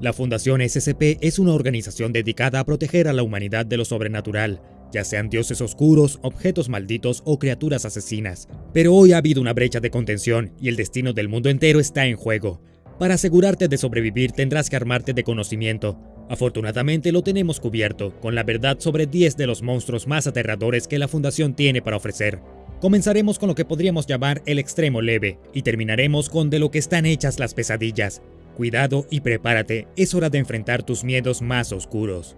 La Fundación SCP es una organización dedicada a proteger a la humanidad de lo sobrenatural, ya sean dioses oscuros, objetos malditos o criaturas asesinas. Pero hoy ha habido una brecha de contención y el destino del mundo entero está en juego. Para asegurarte de sobrevivir tendrás que armarte de conocimiento. Afortunadamente lo tenemos cubierto, con la verdad sobre 10 de los monstruos más aterradores que la Fundación tiene para ofrecer. Comenzaremos con lo que podríamos llamar el extremo leve, y terminaremos con de lo que están hechas las pesadillas. Cuidado y prepárate, es hora de enfrentar tus miedos más oscuros.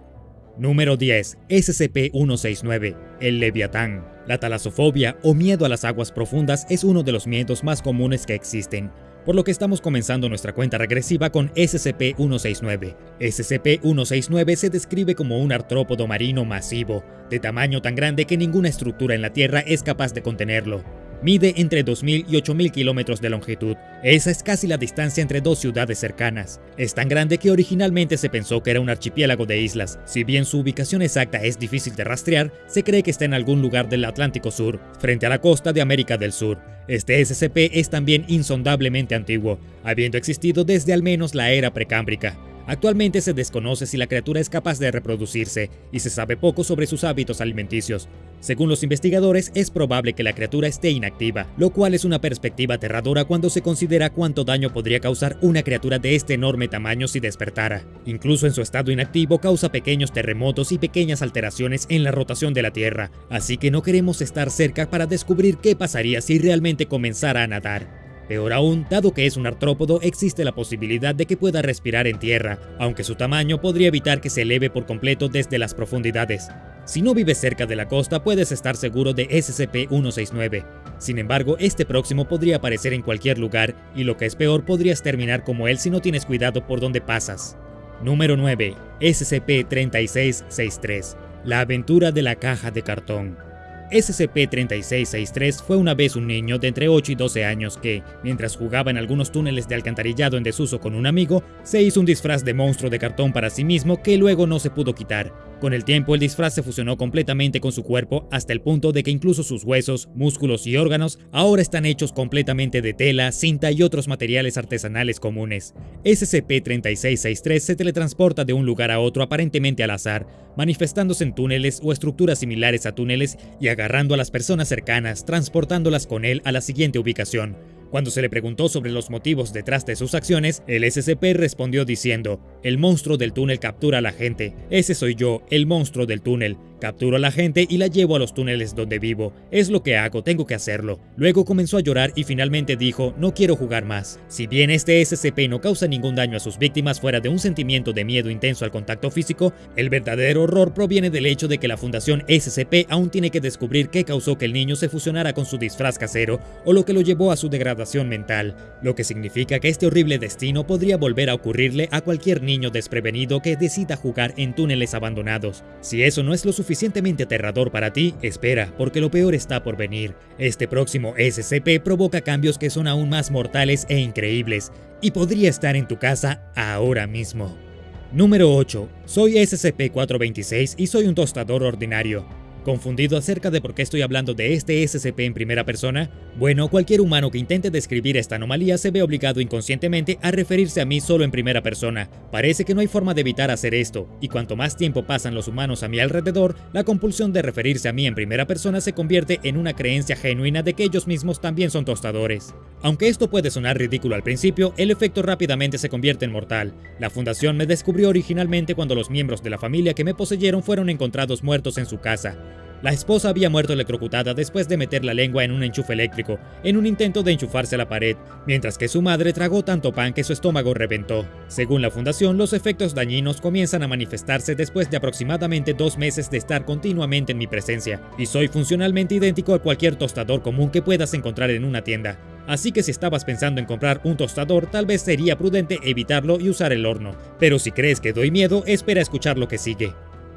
Número 10. SCP-169. El Leviatán. La talasofobia o miedo a las aguas profundas es uno de los miedos más comunes que existen, por lo que estamos comenzando nuestra cuenta regresiva con SCP-169. SCP-169 se describe como un artrópodo marino masivo, de tamaño tan grande que ninguna estructura en la Tierra es capaz de contenerlo. Mide entre 2.000 y 8.000 kilómetros de longitud. Esa es casi la distancia entre dos ciudades cercanas. Es tan grande que originalmente se pensó que era un archipiélago de islas. Si bien su ubicación exacta es difícil de rastrear, se cree que está en algún lugar del Atlántico Sur, frente a la costa de América del Sur. Este SCP es también insondablemente antiguo, habiendo existido desde al menos la era precámbrica. Actualmente se desconoce si la criatura es capaz de reproducirse y se sabe poco sobre sus hábitos alimenticios. Según los investigadores, es probable que la criatura esté inactiva, lo cual es una perspectiva aterradora cuando se considera cuánto daño podría causar una criatura de este enorme tamaño si despertara. Incluso en su estado inactivo causa pequeños terremotos y pequeñas alteraciones en la rotación de la Tierra, así que no queremos estar cerca para descubrir qué pasaría si realmente comenzara a nadar. Peor aún, dado que es un artrópodo, existe la posibilidad de que pueda respirar en tierra, aunque su tamaño podría evitar que se eleve por completo desde las profundidades. Si no vives cerca de la costa, puedes estar seguro de SCP-169. Sin embargo, este próximo podría aparecer en cualquier lugar, y lo que es peor, podrías terminar como él si no tienes cuidado por donde pasas. Número 9. SCP-3663. La aventura de la caja de cartón. SCP-3663 fue una vez un niño de entre 8 y 12 años que, mientras jugaba en algunos túneles de alcantarillado en desuso con un amigo, se hizo un disfraz de monstruo de cartón para sí mismo que luego no se pudo quitar. Con el tiempo el disfraz se fusionó completamente con su cuerpo hasta el punto de que incluso sus huesos, músculos y órganos ahora están hechos completamente de tela, cinta y otros materiales artesanales comunes. SCP-3663 se teletransporta de un lugar a otro aparentemente al azar, manifestándose en túneles o estructuras similares a túneles y agarrando a las personas cercanas, transportándolas con él a la siguiente ubicación. Cuando se le preguntó sobre los motivos detrás de sus acciones, el SCP respondió diciendo, el monstruo del túnel captura a la gente, ese soy yo, el monstruo del túnel, Capturo a la gente y la llevo a los túneles donde vivo. Es lo que hago, tengo que hacerlo. Luego comenzó a llorar y finalmente dijo, no quiero jugar más. Si bien este SCP no causa ningún daño a sus víctimas fuera de un sentimiento de miedo intenso al contacto físico, el verdadero horror proviene del hecho de que la Fundación SCP aún tiene que descubrir qué causó que el niño se fusionara con su disfraz casero o lo que lo llevó a su degradación mental, lo que significa que este horrible destino podría volver a ocurrirle a cualquier niño desprevenido que decida jugar en túneles abandonados. Si eso no es lo suficiente, suficientemente aterrador para ti, espera, porque lo peor está por venir. Este próximo SCP provoca cambios que son aún más mortales e increíbles, y podría estar en tu casa ahora mismo. Número 8. Soy SCP-426 y soy un tostador ordinario. ¿Confundido acerca de por qué estoy hablando de este SCP en primera persona? Bueno, cualquier humano que intente describir esta anomalía se ve obligado inconscientemente a referirse a mí solo en primera persona. Parece que no hay forma de evitar hacer esto, y cuanto más tiempo pasan los humanos a mi alrededor, la compulsión de referirse a mí en primera persona se convierte en una creencia genuina de que ellos mismos también son tostadores. Aunque esto puede sonar ridículo al principio, el efecto rápidamente se convierte en mortal. La fundación me descubrió originalmente cuando los miembros de la familia que me poseyeron fueron encontrados muertos en su casa. La esposa había muerto electrocutada después de meter la lengua en un enchufe eléctrico, en un intento de enchufarse a la pared, mientras que su madre tragó tanto pan que su estómago reventó. Según la fundación, los efectos dañinos comienzan a manifestarse después de aproximadamente dos meses de estar continuamente en mi presencia, y soy funcionalmente idéntico a cualquier tostador común que puedas encontrar en una tienda. Así que si estabas pensando en comprar un tostador, tal vez sería prudente evitarlo y usar el horno. Pero si crees que doy miedo, espera escuchar lo que sigue.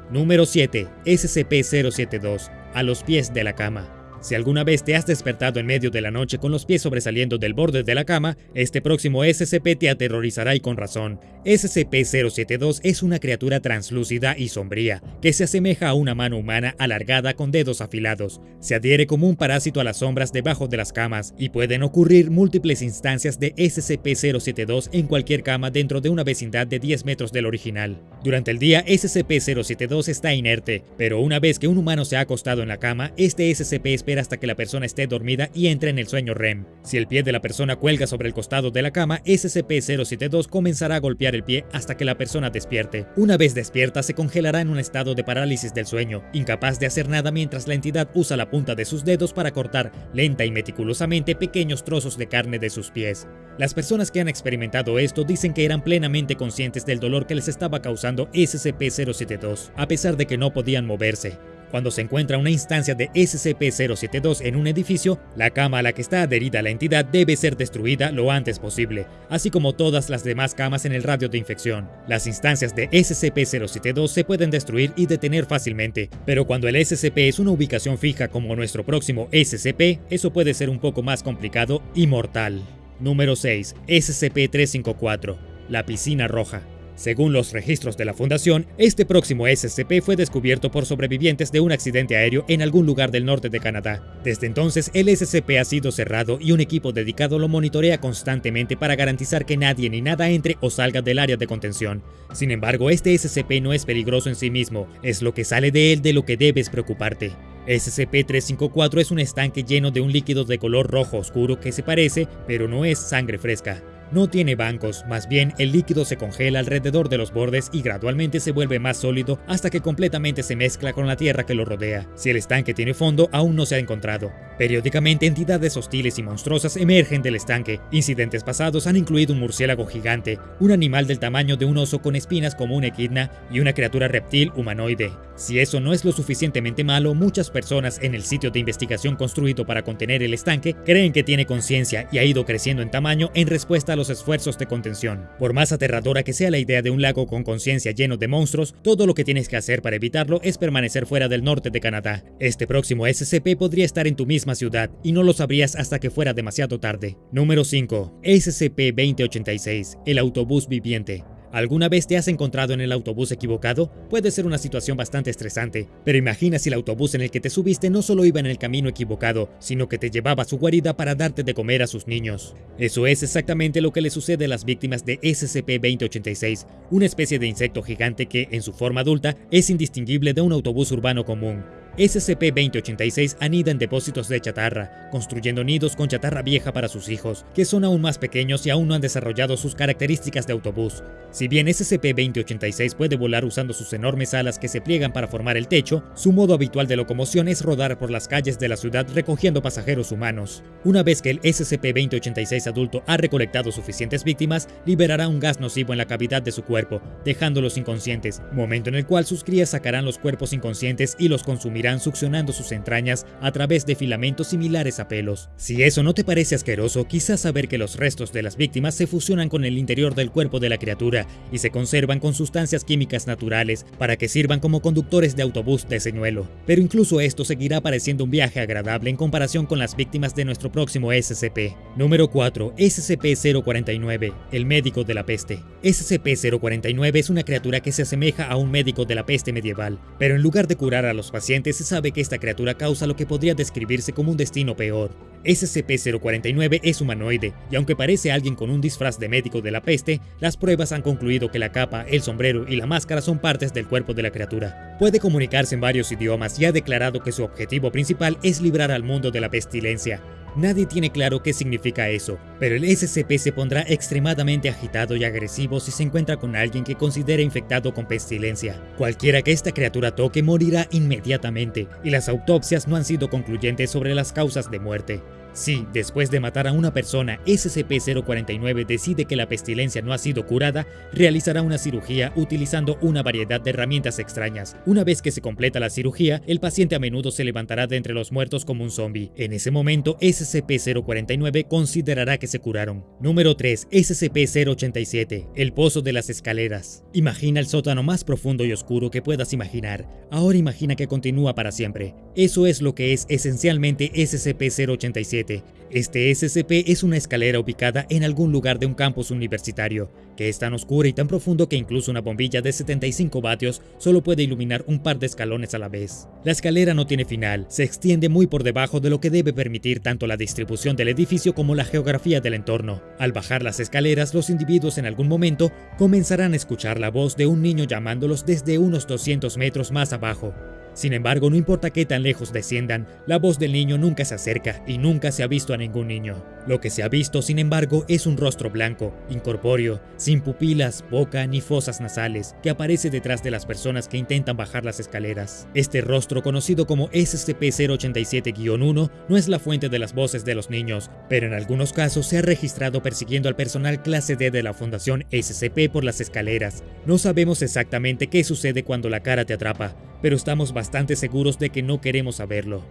Número 7. SCP-072. A los pies de la cama. Si alguna vez te has despertado en medio de la noche con los pies sobresaliendo del borde de la cama, este próximo SCP te aterrorizará y con razón. SCP-072 es una criatura translúcida y sombría, que se asemeja a una mano humana alargada con dedos afilados. Se adhiere como un parásito a las sombras debajo de las camas, y pueden ocurrir múltiples instancias de SCP-072 en cualquier cama dentro de una vecindad de 10 metros del original. Durante el día, SCP-072 está inerte, pero una vez que un humano se ha acostado en la cama, este SCP espera hasta que la persona esté dormida y entre en el sueño REM. Si el pie de la persona cuelga sobre el costado de la cama, SCP-072 comenzará a golpear el pie hasta que la persona despierte. Una vez despierta, se congelará en un estado de parálisis del sueño, incapaz de hacer nada mientras la entidad usa la punta de sus dedos para cortar lenta y meticulosamente pequeños trozos de carne de sus pies. Las personas que han experimentado esto dicen que eran plenamente conscientes del dolor que les estaba causando SCP-072, a pesar de que no podían moverse. Cuando se encuentra una instancia de SCP-072 en un edificio, la cama a la que está adherida la entidad debe ser destruida lo antes posible, así como todas las demás camas en el radio de infección. Las instancias de SCP-072 se pueden destruir y detener fácilmente, pero cuando el SCP es una ubicación fija como nuestro próximo SCP, eso puede ser un poco más complicado y mortal. Número 6. SCP-354. La piscina roja. Según los registros de la Fundación, este próximo SCP fue descubierto por sobrevivientes de un accidente aéreo en algún lugar del norte de Canadá. Desde entonces, el SCP ha sido cerrado y un equipo dedicado lo monitorea constantemente para garantizar que nadie ni nada entre o salga del área de contención. Sin embargo, este SCP no es peligroso en sí mismo, es lo que sale de él de lo que debes preocuparte. SCP-354 es un estanque lleno de un líquido de color rojo oscuro que se parece, pero no es sangre fresca. No tiene bancos, más bien el líquido se congela alrededor de los bordes y gradualmente se vuelve más sólido hasta que completamente se mezcla con la tierra que lo rodea. Si el estanque tiene fondo, aún no se ha encontrado. Periódicamente entidades hostiles y monstruosas emergen del estanque. Incidentes pasados han incluido un murciélago gigante, un animal del tamaño de un oso con espinas como un equidna y una criatura reptil humanoide. Si eso no es lo suficientemente malo, muchas personas en el sitio de investigación construido para contener el estanque creen que tiene conciencia y ha ido creciendo en tamaño en respuesta los esfuerzos de contención. Por más aterradora que sea la idea de un lago con conciencia lleno de monstruos, todo lo que tienes que hacer para evitarlo es permanecer fuera del norte de Canadá. Este próximo SCP podría estar en tu misma ciudad y no lo sabrías hasta que fuera demasiado tarde. Número 5. SCP-2086, el autobús viviente. ¿Alguna vez te has encontrado en el autobús equivocado? Puede ser una situación bastante estresante, pero imagina si el autobús en el que te subiste no solo iba en el camino equivocado, sino que te llevaba a su guarida para darte de comer a sus niños. Eso es exactamente lo que le sucede a las víctimas de SCP-2086, una especie de insecto gigante que, en su forma adulta, es indistinguible de un autobús urbano común. SCP-2086 anida en depósitos de chatarra, construyendo nidos con chatarra vieja para sus hijos, que son aún más pequeños y aún no han desarrollado sus características de autobús. Si bien SCP-2086 puede volar usando sus enormes alas que se pliegan para formar el techo, su modo habitual de locomoción es rodar por las calles de la ciudad recogiendo pasajeros humanos. Una vez que el SCP-2086 adulto ha recolectado suficientes víctimas, liberará un gas nocivo en la cavidad de su cuerpo, dejándolos inconscientes, momento en el cual sus crías sacarán los cuerpos inconscientes y los consumirán succionando sus entrañas a través de filamentos similares a pelos. Si eso no te parece asqueroso, quizás saber que los restos de las víctimas se fusionan con el interior del cuerpo de la criatura y se conservan con sustancias químicas naturales para que sirvan como conductores de autobús de señuelo. Pero incluso esto seguirá pareciendo un viaje agradable en comparación con las víctimas de nuestro próximo SCP. Número 4. SCP-049, el médico de la peste. SCP-049 es una criatura que se asemeja a un médico de la peste medieval, pero en lugar de curar a los pacientes se sabe que esta criatura causa lo que podría describirse como un destino peor. SCP-049 es humanoide, y aunque parece alguien con un disfraz de médico de la peste, las pruebas han concluido que la capa, el sombrero y la máscara son partes del cuerpo de la criatura. Puede comunicarse en varios idiomas y ha declarado que su objetivo principal es librar al mundo de la pestilencia. Nadie tiene claro qué significa eso, pero el SCP se pondrá extremadamente agitado y agresivo si se encuentra con alguien que considera infectado con pestilencia. Cualquiera que esta criatura toque morirá inmediatamente, y las autopsias no han sido concluyentes sobre las causas de muerte. Si, después de matar a una persona, SCP-049 decide que la pestilencia no ha sido curada, realizará una cirugía utilizando una variedad de herramientas extrañas. Una vez que se completa la cirugía, el paciente a menudo se levantará de entre los muertos como un zombie. En ese momento, SCP-049 considerará que se curaron. Número 3. SCP-087. El Pozo de las Escaleras. Imagina el sótano más profundo y oscuro que puedas imaginar. Ahora imagina que continúa para siempre. Eso es lo que es esencialmente SCP-087 este SCP es una escalera ubicada en algún lugar de un campus universitario, que es tan oscura y tan profundo que incluso una bombilla de 75 vatios solo puede iluminar un par de escalones a la vez. La escalera no tiene final, se extiende muy por debajo de lo que debe permitir tanto la distribución del edificio como la geografía del entorno. Al bajar las escaleras, los individuos en algún momento comenzarán a escuchar la voz de un niño llamándolos desde unos 200 metros más abajo. Sin embargo, no importa qué tan lejos desciendan, la voz del niño nunca se acerca y nunca se ha visto a ningún niño. Lo que se ha visto, sin embargo, es un rostro blanco, incorpóreo, sin pupilas, boca ni fosas nasales, que aparece detrás de las personas que intentan bajar las escaleras. Este rostro, conocido como SCP-087-1, no es la fuente de las voces de los niños, pero en algunos casos se ha registrado persiguiendo al personal clase D de la Fundación SCP por las escaleras. No sabemos exactamente qué sucede cuando la cara te atrapa, pero estamos bastante seguros de que no queremos saberlo.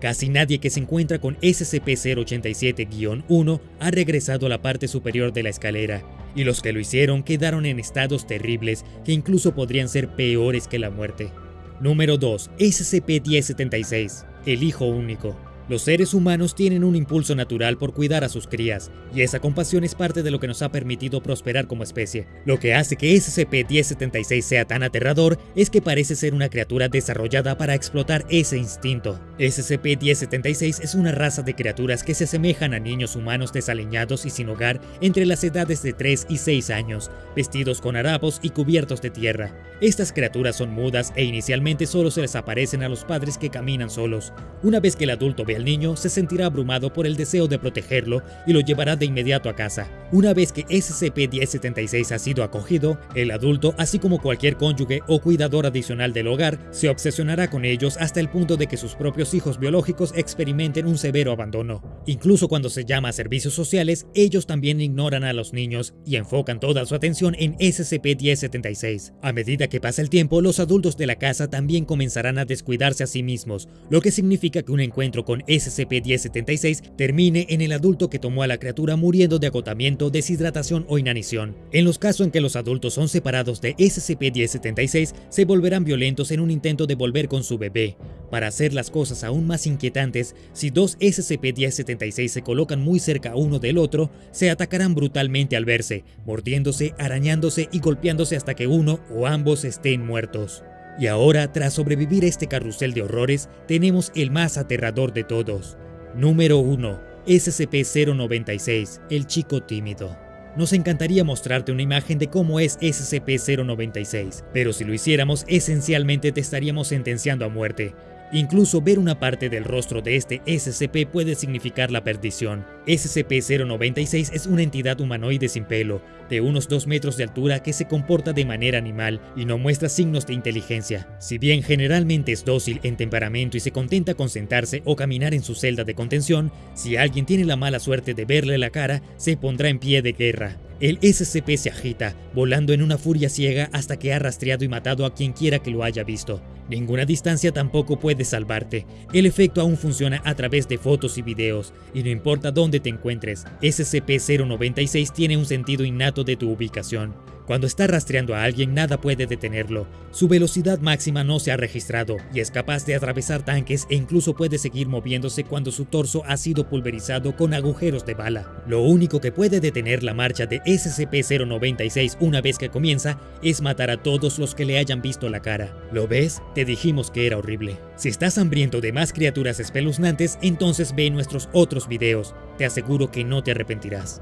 Casi nadie que se encuentra con SCP-087-1 ha regresado a la parte superior de la escalera, y los que lo hicieron quedaron en estados terribles que incluso podrían ser peores que la muerte. Número 2. SCP-1076, el hijo único. Los seres humanos tienen un impulso natural por cuidar a sus crías, y esa compasión es parte de lo que nos ha permitido prosperar como especie. Lo que hace que SCP-1076 sea tan aterrador es que parece ser una criatura desarrollada para explotar ese instinto. SCP-1076 es una raza de criaturas que se asemejan a niños humanos desaliñados y sin hogar entre las edades de 3 y 6 años, vestidos con harapos y cubiertos de tierra. Estas criaturas son mudas e inicialmente solo se les aparecen a los padres que caminan solos. Una vez que el adulto ve el niño se sentirá abrumado por el deseo de protegerlo y lo llevará de inmediato a casa. Una vez que SCP-1076 ha sido acogido, el adulto, así como cualquier cónyuge o cuidador adicional del hogar, se obsesionará con ellos hasta el punto de que sus propios hijos biológicos experimenten un severo abandono. Incluso cuando se llama a servicios sociales, ellos también ignoran a los niños y enfocan toda su atención en SCP-1076. A medida que pasa el tiempo, los adultos de la casa también comenzarán a descuidarse a sí mismos, lo que significa que un encuentro con SCP-1076 termine en el adulto que tomó a la criatura muriendo de agotamiento, deshidratación o inanición. En los casos en que los adultos son separados de SCP-1076, se volverán violentos en un intento de volver con su bebé. Para hacer las cosas aún más inquietantes, si dos SCP-1076 se colocan muy cerca uno del otro, se atacarán brutalmente al verse, mordiéndose, arañándose y golpeándose hasta que uno o ambos estén muertos. Y ahora, tras sobrevivir a este carrusel de horrores, tenemos el más aterrador de todos. Número 1. SCP-096, el chico tímido. Nos encantaría mostrarte una imagen de cómo es SCP-096, pero si lo hiciéramos, esencialmente te estaríamos sentenciando a muerte. Incluso ver una parte del rostro de este SCP puede significar la perdición. SCP-096 es una entidad humanoide sin pelo, de unos 2 metros de altura que se comporta de manera animal y no muestra signos de inteligencia. Si bien generalmente es dócil en temperamento y se contenta con sentarse o caminar en su celda de contención, si alguien tiene la mala suerte de verle la cara, se pondrá en pie de guerra. El SCP se agita, volando en una furia ciega hasta que ha rastreado y matado a quien quiera que lo haya visto. Ninguna distancia tampoco puede salvarte. El efecto aún funciona a través de fotos y videos, y no importa dónde te encuentres, SCP-096 tiene un sentido innato de tu ubicación. Cuando está rastreando a alguien nada puede detenerlo. Su velocidad máxima no se ha registrado y es capaz de atravesar tanques e incluso puede seguir moviéndose cuando su torso ha sido pulverizado con agujeros de bala. Lo único que puede detener la marcha de SCP-096 una vez que comienza es matar a todos los que le hayan visto la cara. ¿Lo ves? Te dijimos que era horrible. Si estás hambriento de más criaturas espeluznantes, entonces ve nuestros otros videos. Te aseguro que no te arrepentirás.